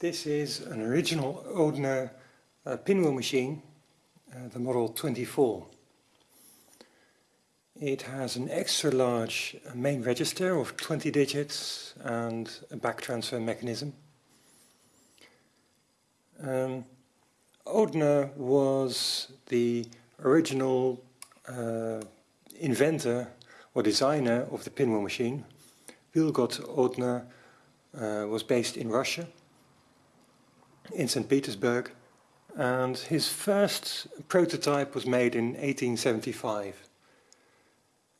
This is an original Odhner uh, pinwheel machine, uh, the model 24. It has an extra large uh, main register of 20 digits and a back transfer mechanism. Um, Odhner was the original uh, inventor or designer of the pinwheel machine. Vilgot Odhner uh, was based in Russia in St. Petersburg and his first prototype was made in 1875.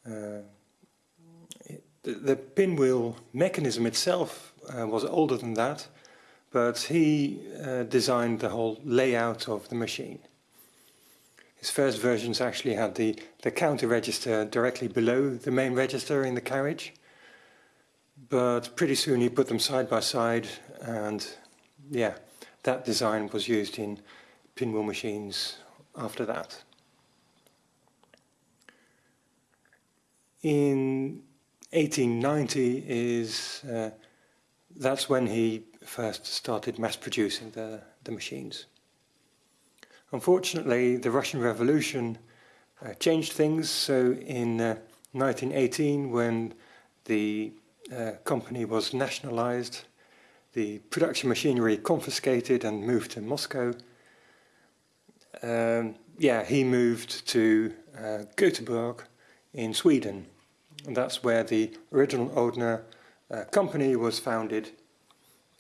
Uh, the, the, pinwheel mechanism itself uh, was older than that, but he uh, designed the whole layout of the machine. His first versions actually had the, the counter register directly below the main register in the carriage, but pretty soon he put them side by side and yeah, that design was used in pinwheel machines after that. In 1890 is uh, that's when he first started mass producing the, the machines. Unfortunately, the Russian Revolution uh, changed things, so in uh, 1918 when the uh, company was nationalized, the production machinery confiscated and moved to Moscow. Um, yeah, he moved to uh, Göteborg in Sweden. And that's where the original Odhner uh, company was founded.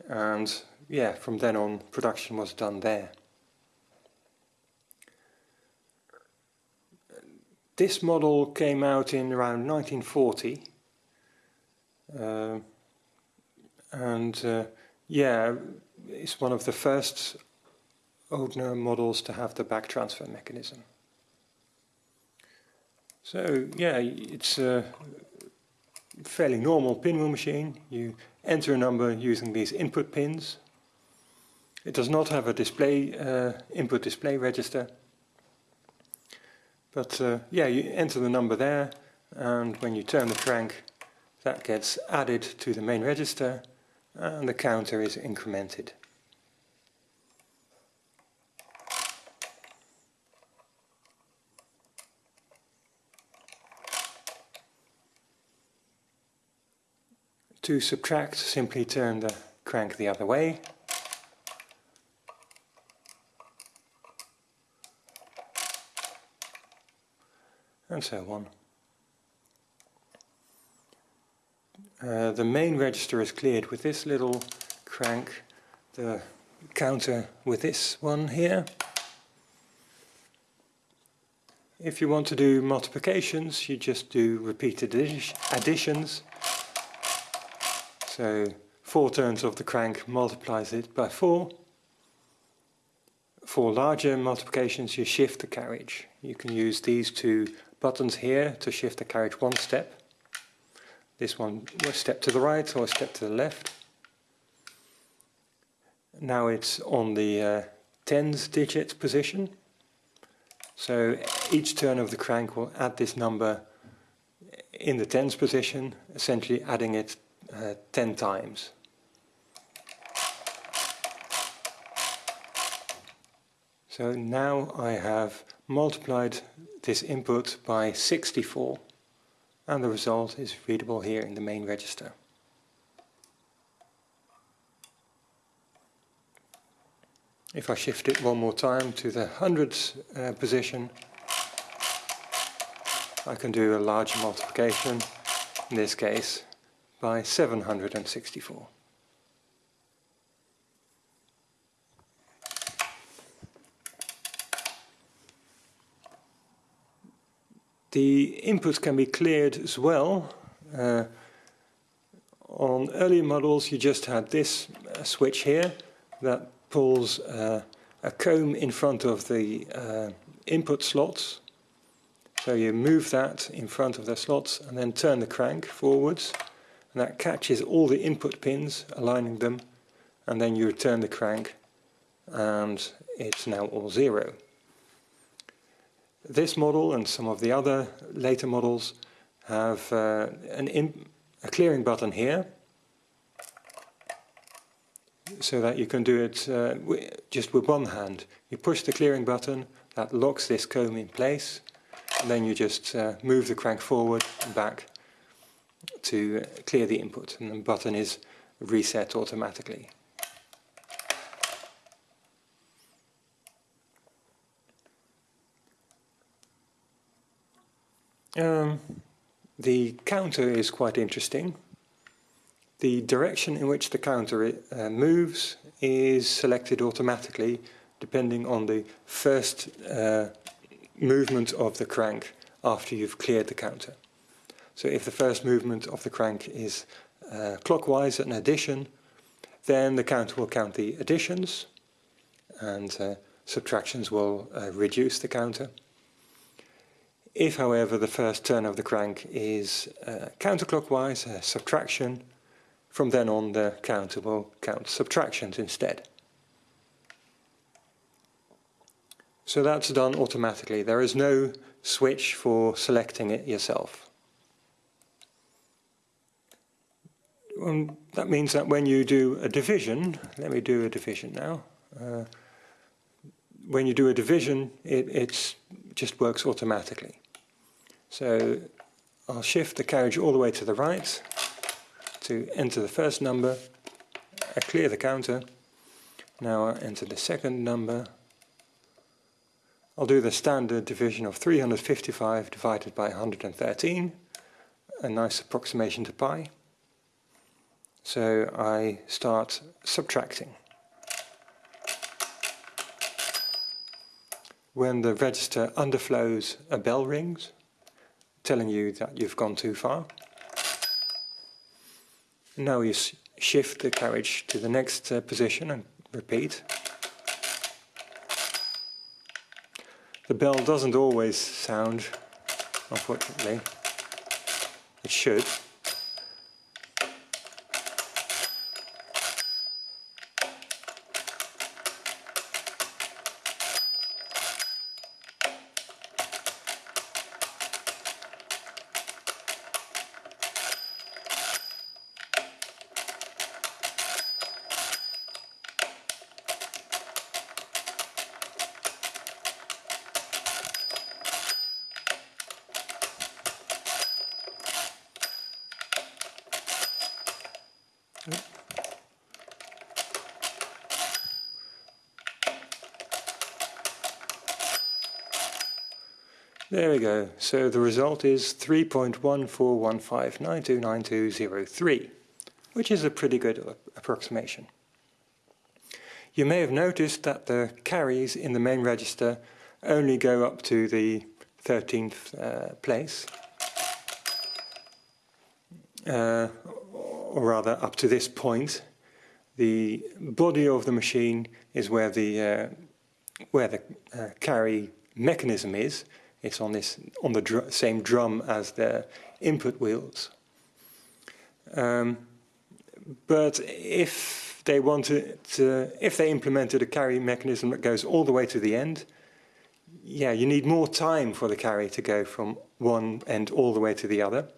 And yeah, from then on, production was done there. This model came out in around 1940. Uh, and uh, yeah, it's one of the first Odhner models to have the back transfer mechanism. So yeah, it's a fairly normal pinwheel machine. You enter a number using these input pins. It does not have a display uh, input display register. But uh, yeah, you enter the number there and when you turn the crank that gets added to the main register and the counter is incremented. To subtract, simply turn the crank the other way. And so on. Uh, the main register is cleared with this little crank, the counter with this one here. If you want to do multiplications, you just do repeated additions. So four turns of the crank multiplies it by four. For larger multiplications, you shift the carriage. You can use these two buttons here to shift the carriage one step this one a step to the right or a step to the left. Now it's on the uh, tens digit position. So each turn of the crank will add this number in the tens position, essentially adding it uh, 10 times. So now I have multiplied this input by 64 and the result is readable here in the main register. If I shift it one more time to the hundreds uh, position, I can do a larger multiplication, in this case by 764. The inputs can be cleared as well. Uh, on earlier models you just had this uh, switch here that pulls uh, a comb in front of the uh, input slots. So you move that in front of the slots and then turn the crank forwards and that catches all the input pins, aligning them and then you return the crank and it's now all zero. This model and some of the other later models have uh, an a clearing button here. so that you can do it uh, just with one hand. You push the clearing button, that locks this comb in place, and then you just uh, move the crank forward and back to clear the input, and the button is reset automatically. Um, the counter is quite interesting. The direction in which the counter uh, moves is selected automatically depending on the first uh, movement of the crank after you've cleared the counter. So if the first movement of the crank is uh, clockwise an addition, then the counter will count the additions and uh, subtractions will uh, reduce the counter. If, however, the first turn of the crank is uh, counterclockwise, a subtraction, from then on the counter will count subtractions instead. So that's done automatically. There is no switch for selecting it yourself. Um, that means that when you do a division, let me do a division now. Uh, when you do a division, it it's, just works automatically. So I'll shift the carriage all the way to the right to enter the first number. I clear the counter. Now I enter the second number. I'll do the standard division of 355 divided by 113, a nice approximation to pi. So I start subtracting. When the register underflows, a bell rings telling you that you've gone too far. Now you shift the carriage to the next uh, position and repeat. The bell doesn't always sound, unfortunately. It should. There we go. So the result is 3.1415929203, which is a pretty good approximation. You may have noticed that the carries in the main register only go up to the 13th uh, place, uh, or rather up to this point. The body of the machine is where the uh, where the uh, carry mechanism is, it's on this on the dr same drum as the input wheels. Um, but if they wanted to, if they implemented a carry mechanism that goes all the way to the end, yeah, you need more time for the carry to go from one end all the way to the other,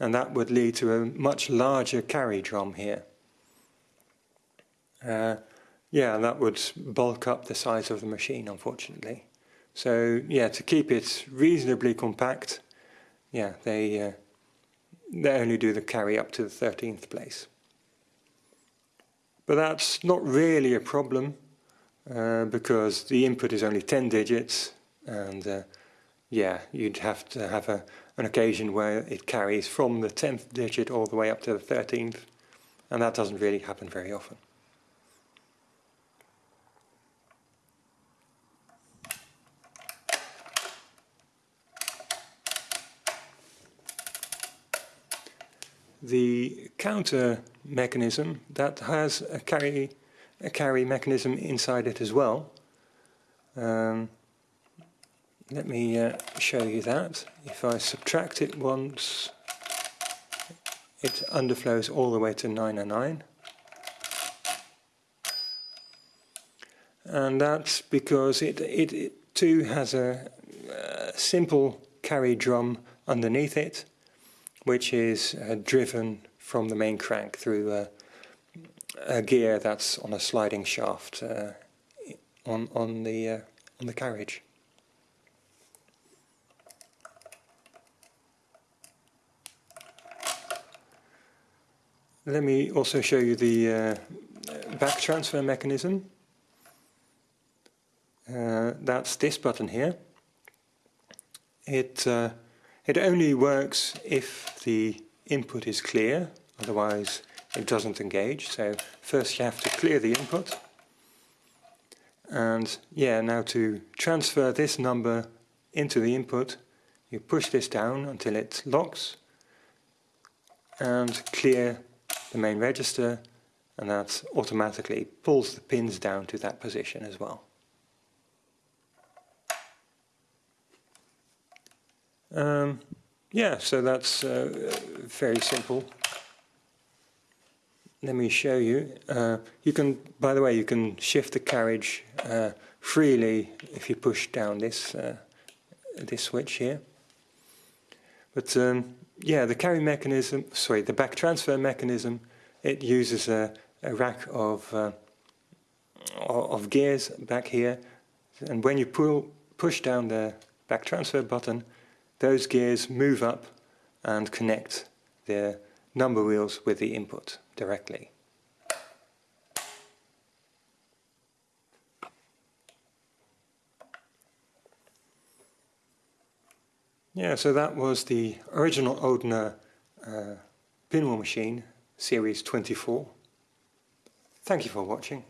and that would lead to a much larger carry drum here. Uh, yeah, that would bulk up the size of the machine, unfortunately. So yeah, to keep it reasonably compact, yeah, they uh, they only do the carry up to the 13th place. But that's not really a problem uh, because the input is only 10 digits and uh, yeah, you'd have to have a, an occasion where it carries from the 10th digit all the way up to the 13th and that doesn't really happen very often. The counter mechanism that has a carry a carry mechanism inside it as well. Um, let me uh, show you that. If I subtract it once, it underflows all the way to 909. And that's because it, it, it too has a, a simple carry drum underneath it which is uh, driven from the main crank through uh, a gear that's on a sliding shaft uh, on on the uh, on the carriage. Let me also show you the uh, back transfer mechanism. Uh, that's this button here. It uh, it only works if the input is clear, otherwise it doesn't engage. So first you have to clear the input. And yeah, now to transfer this number into the input, you push this down until it locks and clear the main register and that automatically pulls the pins down to that position as well. Um, yeah, so that's uh, very simple. Let me show you. Uh, you can, by the way, you can shift the carriage uh, freely if you push down this uh, this switch here. But um, yeah, the carry mechanism, sorry, the back transfer mechanism, it uses a, a rack of uh, of gears back here, and when you pull push down the back transfer button, those gears move up and connect the number wheels with the input directly. Yeah, so that was the original Odhner uh, pinwheel machine, series 24. Thank you for watching.